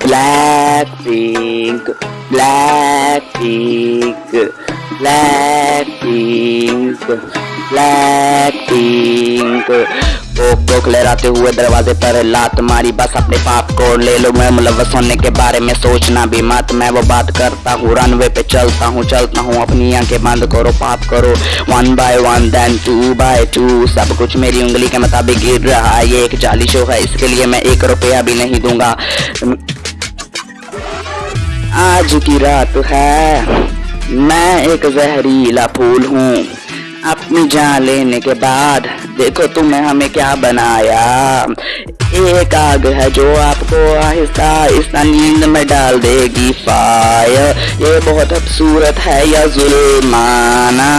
Blackpink, Blackpink, Blackpink, Blackpink. लहराते हुए दरवाजे पर लात मारी बस अपने पाप को ले लो। मैं मुलवस होने के बारे में सोचना भी मत। मैं वो बात करता हूँ रनवे पे चलता हूँ चलता हूँ। अपनी आँखें बंद करो पाप करो। One by one then two by two सब कुछ मेरी उंगली के मुताबिक गिर रहा है। ये एक जाली शो है इसके लिए मैं एक रुपया भी नहीं दूँगा। आज की रात है। मैं एक जहरीला फूल हूँ। अपनी जान लेने के बाद देखो तुमने हमें क्या बनाया। एक आग है जो आपको आहिस्ता आहिस्ता नींद में डाल देगी। फायर ये बहुत खूबसूरत है या जुल्माना।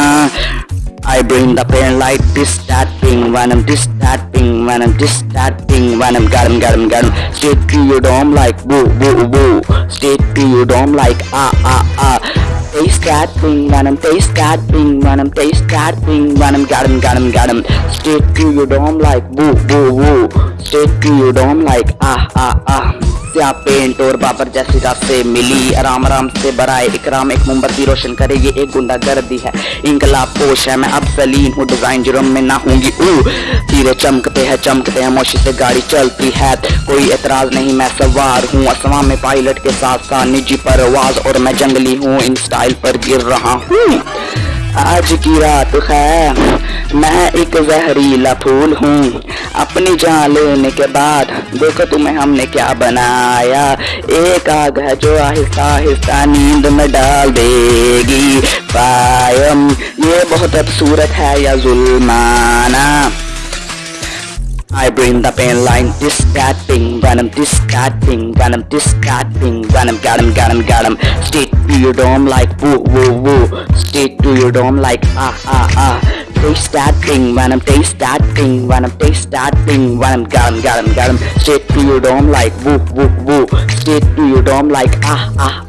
I bring the pain like this, that thing, I'm this, that thing, when I'm that thing, when I'm got him, got him, got him. Straight to your dome like woo, woo, woo. Straight to your dome like ah, ah, ah. Taste that thing, when I'm taste that thing, when I'm taste that thing, when I'm got him, got him, got him. Straight to your dome like woo, woo, woo. To your dome like ah, ah, ah. क्या paint और बाबर जैसी से मिली? आराम आराम से बराए। इकराम एक मोमबत्ती रोशन करे। ये एक गुंडा गर्दी है। इंकलाब पोश है। मैं अब सलीम हूँ। डिज़ाइन जुर्म में ना होंगी। ऊ। तीरे चमकते हैं चमकते हैं। मोशी से गाड़ी चलती है। कोई एतराज़ नहीं मैं सवार हूँ। असमा में पायलट के साथ साथ निजी परवाज और मैं जंगली हूँ। इन स्टाइल पर गिर रहा हूँ। आज की रात है मैं एक जहरीला फूल हूँ अपनी जान लेने के बाद देखो तुम्हें हमने क्या बनाया एक आग है जो आहिस्ता आहिस्ता नींद में डाल देगी पायम ये बहुत खूबसूरत है या जुल्माना I bring the pain line, this that thing, venom, this that thing, venom, this that thing, venom, got him, got him, got him. To your dome like woo, woo, woo. Straight to your dome like ah, ah, ah. Taste that thing, venom, taste that thing, venom, taste that thing, venom, got him, got him, got him. Straight to your dome like woo, woo, woo. Straight to your dome like ah, ah.